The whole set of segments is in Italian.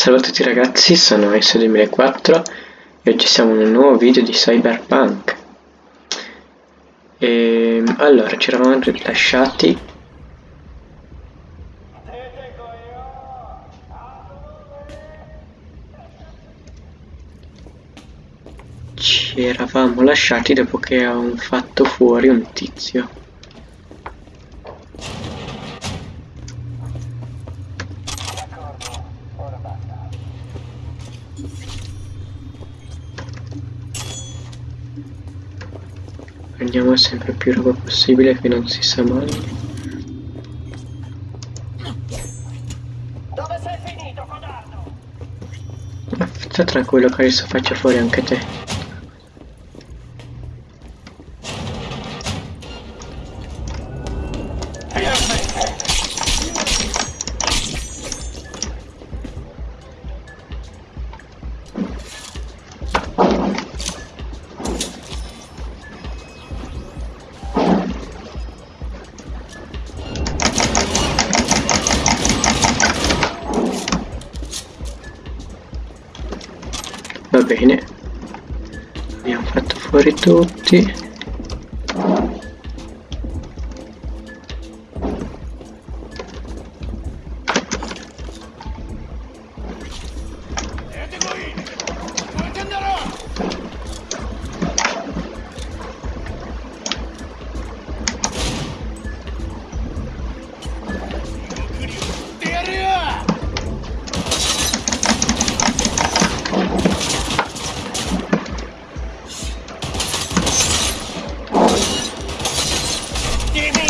Salve a tutti ragazzi, sono ESO2004 e oggi siamo in un nuovo video di Cyberpunk. E, allora, ci eravamo lasciati ci eravamo lasciati dopo che avevamo fatto fuori un tizio. Prendiamo sempre più roba possibile che non si sa mai. Dove sei finito, codardo? Ma sta tranquillo che adesso faccio fuori anche te. tutti. Give me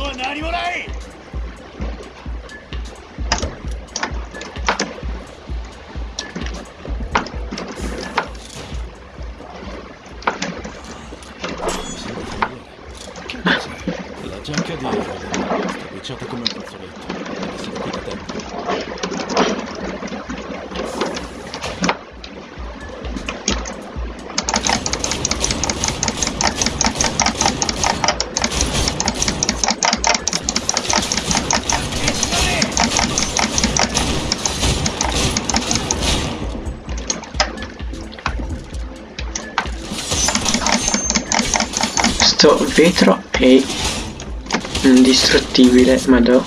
fatto fuori tutti. giacca di Sto vetro è indistruttibile, madò.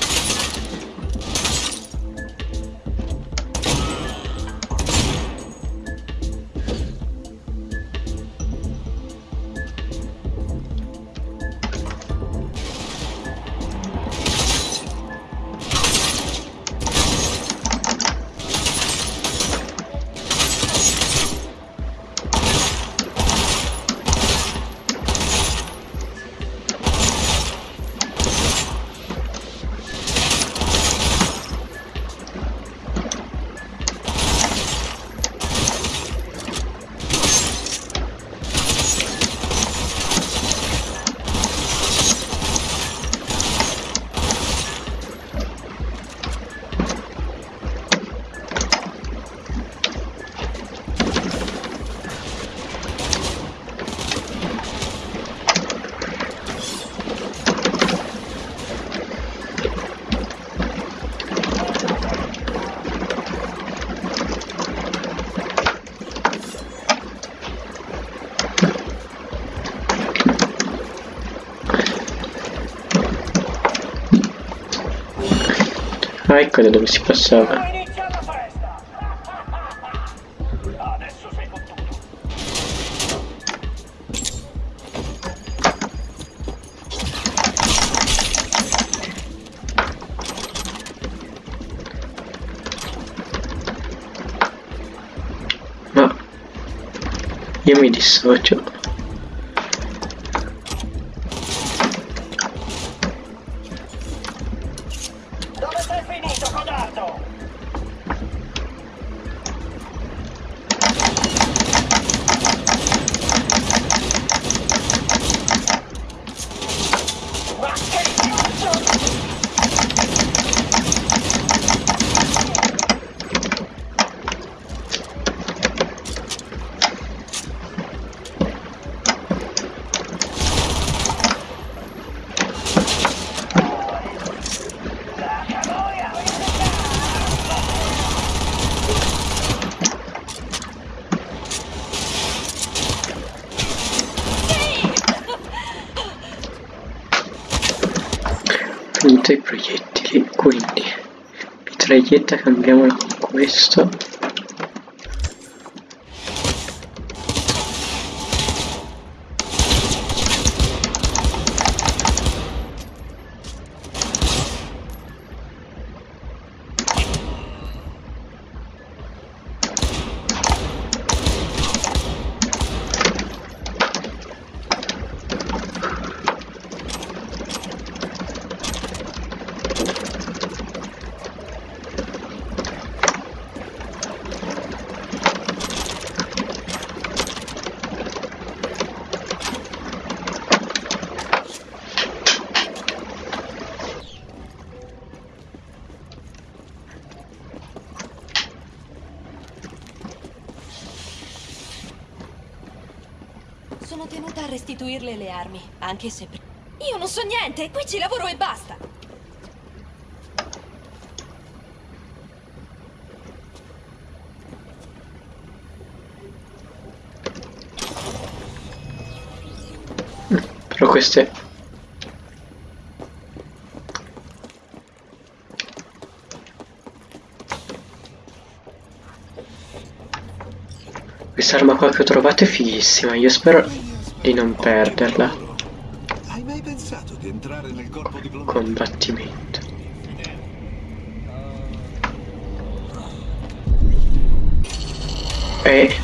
Ah, ecco da dove si passava. Io mi dissocio. Soltanto i proiettili, quindi mitraglietta cambiamola con questo. Sono tenuta a restituirle le armi, anche se... Io non so niente, qui ci lavoro e basta. Però queste... Quest'arma qua che ho trovato è fighissima, io spero di non perderla. Hai mai pensato di entrare nel corpo diplomatico? Combattimento. E...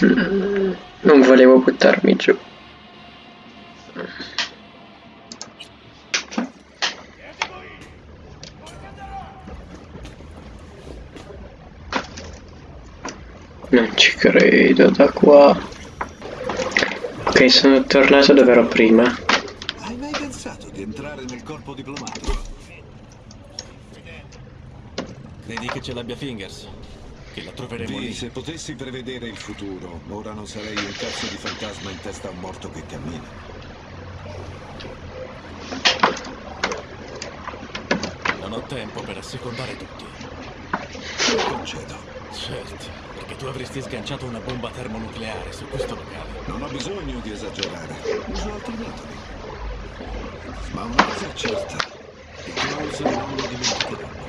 Non volevo buttarmi giù. Non ci credo da qua. Ok, sono tornato dove ero prima. Hai mai pensato di entrare nel corpo diplomatico? Credi che ce l'abbia Fingers? Che la troveremo lì? se potessi prevedere il futuro, ora non sarei un cazzo di fantasma in testa a un morto che cammina. Non ho tempo per assecondare tutti. Lo concedo. Certo, perché tu avresti sganciato una bomba termonucleare su questo locale. Non ho bisogno di esagerare. Uso altri metodi. Ma una cosa è certa. I Klaus non lo dimenticheranno.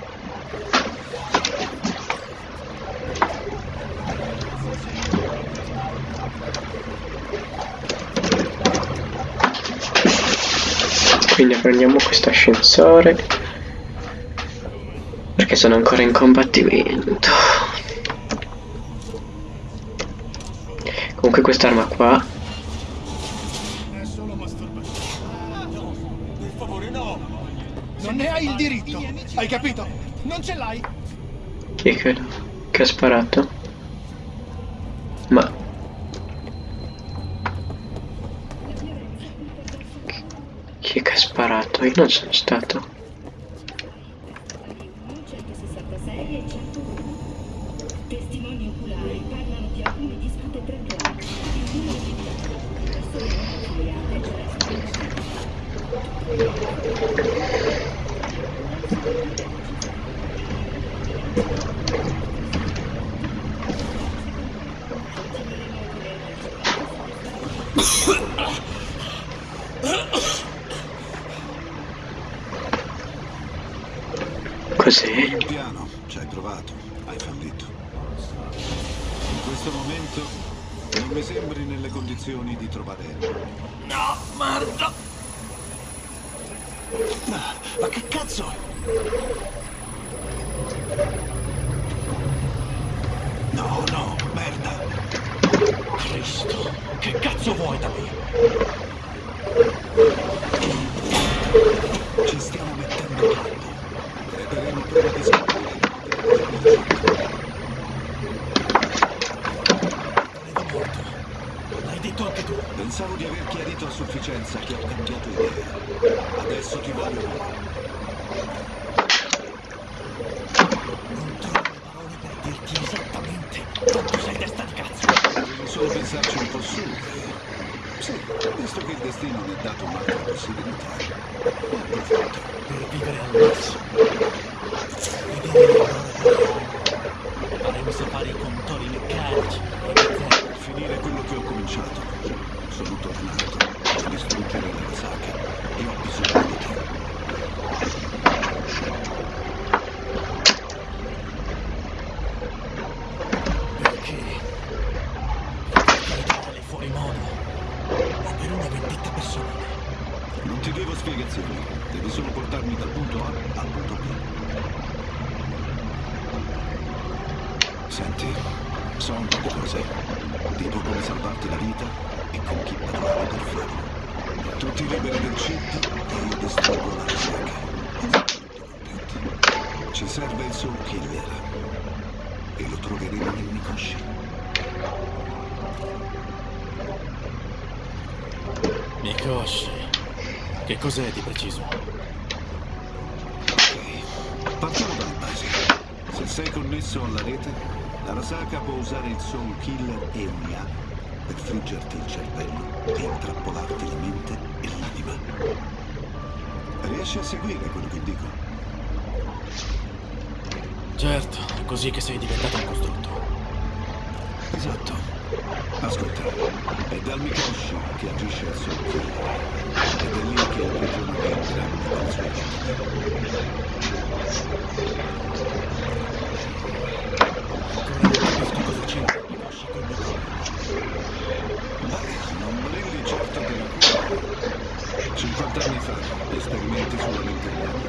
Quindi prendiamo questo ascensore. Perché sono ancora in combattimento. Comunque quest'arma qua. Non ne hai il diritto, hai capito? Non ce l'hai. Chi è che, che ha sparato? Ma. Chi è che ha sparato? Io non sono stato. Cos'è? Il piano, ci hai provato, hai fallito. In questo momento non mi sembri nelle condizioni di trovare No, merda! Ma, ma che cazzo? No, no, merda. Cristo, che cazzo vuoi da me? Ci stiamo mettendo troppo. Creperemo prima di scoprire. Credo morto. L'hai detto anche tu. Pensavo di aver chiarito a sufficienza che ho cambiato idea. Adesso ti voglio bene. Non trovo le parole per dirti esattamente quanto sei testa di cazzo. Devi solo pensarci un po' su. e- Sì, visto che il destino mi ha dato un'altra possibilità. Ne approfitto. Per vivere al massimo. Faremo sapere i contori meccanici. e te. Per finire quello che ho cominciato, sono tornato a distruggere Nagasaki e ho bisogno di te. ti devo spiegazioni. Devi solo portarmi dal punto A al punto B. Senti, so un po' di cose. Tipo come salvarti la vita e con chi parlare per farlo. Tutti liberi del chip e io distruggo la ricerca. Ci serve il suo killer. E lo troveremo nel Mikoshi. Mikoshi. Che cos'è di preciso? Ok, partiamo dalla base. Se sei connesso alla rete, Arasaka può usare il Soul Killer e un'IA per friggerti il cervello e intrappolarti la mente e l'anima. Riesci a seguire quello che dico? Certo, è così che sei diventato un costrutto. Esatto. Ascolta, è dal Mikoshi che agisce il Soul Killer. Ed è lì che il prigionamento grande delle sue città. Ancora non capisco cosa c'entra Mikoshi con Mikoshi. Beh, non brilli certo della cura. 50 anni fa, esperimenti sulla mente umana.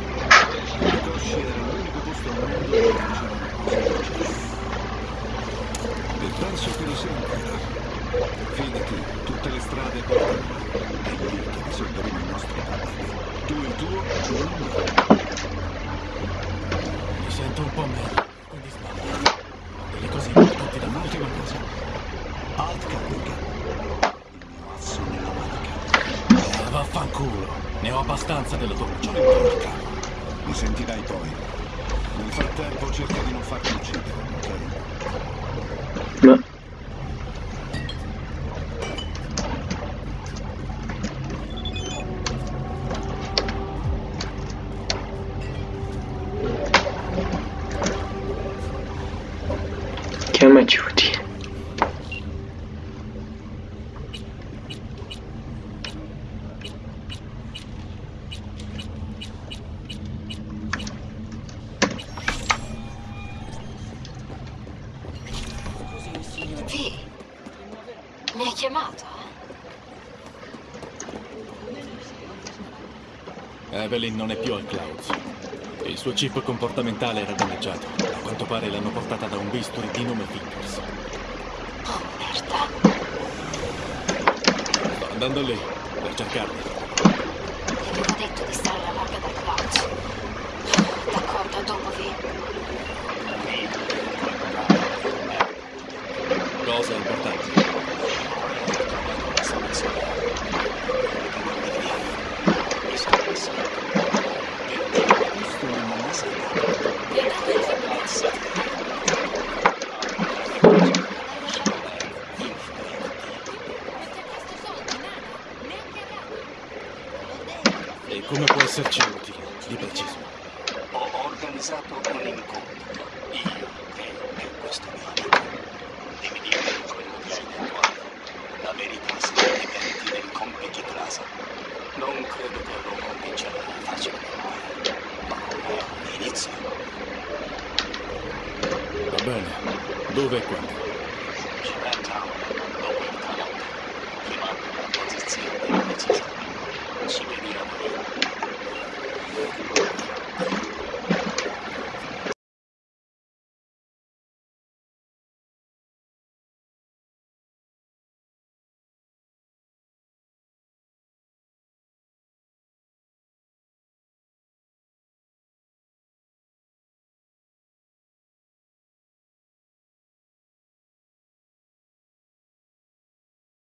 Mikoshi era l'unico posto al mondo dove facevano cose genere. E penso che lo sia Fidati, tutte le strade portano. È lì che risolveremo il nostro problema. Tu il tuo, io il mio. Mi sento un po' meglio, quindi sbaglio. Delle cose importanti da. Un'ultima cosa. Alt Caprica. Il mio asso nella manica. Ah, vaffanculo. Ne ho abbastanza della tua Non voce. importa. Mi sentirai poi. Nel frattempo cerca di non farti uccidere, ok? Ma... chiamato? Evelyn non è più al Clouds. Il suo chip comportamentale era danneggiato. A quanto pare l'hanno portata da un bisturi di nome Fingers. Oh, merda. Sto andando lì per cercarli. Mi aveva detto di stare alla larga dal Clouds. D'accordo, a dopo, Vi. Cosa importante? E come può esserci utile, di preciso? Ho organizzato un incontro. Io, te e questo mio amico. E mi dico quello che hai detto La verità si dimenti del compiti Plaza. Non credo che lo convincerà facilmente. Ma è un inizio. Va bene. Dove e quando?